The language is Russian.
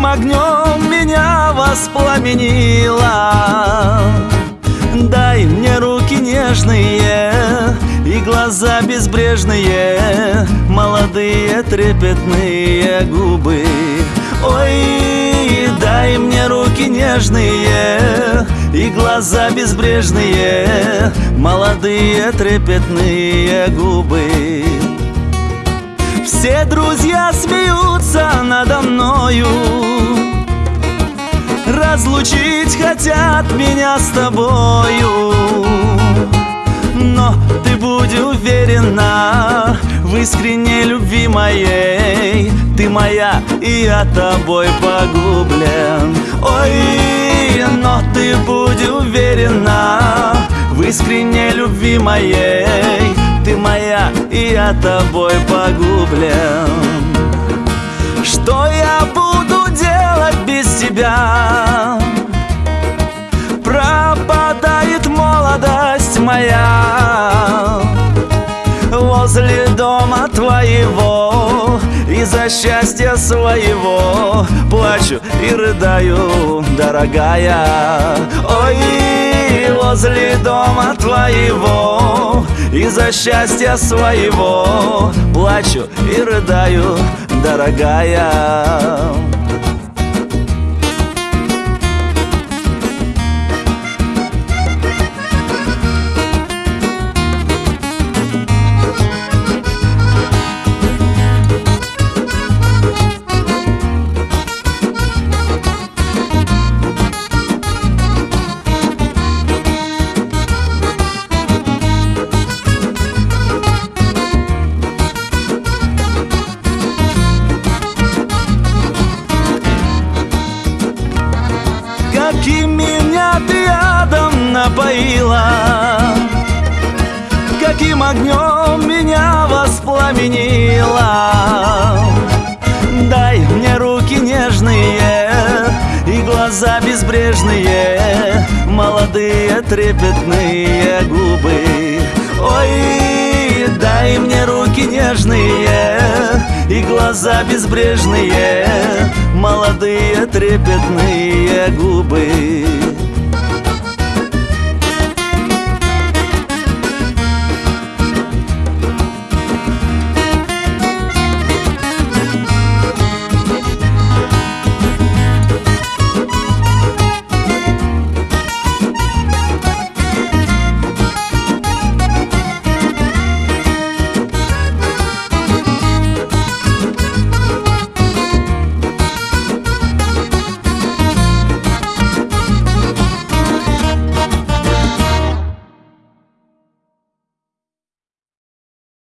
Каким огнем меня воспламенила Дай мне руки нежные и глаза безбрежные Молодые трепетные губы. Ой, дай мне руки нежные И глаза безбрежные Молодые трепетные губы Все друзья смеются надо мною. Разлучить хотят меня с тобою. Но ты будь уверена В искренней любви моей. Ты моя, и я тобой погублен. Ой, но ты будь уверена В искренней любви моей я тобой погублен. Что я буду делать без тебя? Пропадает молодость моя. Возле дома твоего Из-за счастья своего Плачу и рыдаю, дорогая. Ой, возле дома твоего Из-за счастья своего. Плачу и рыдаю, дорогая напоила. Каким огнем меня воспламенила. Дай мне руки нежные И глаза безбрежные Молодые трепетные губы. Ой, дай мне руки нежные И глаза безбрежные Молодые трепетные губы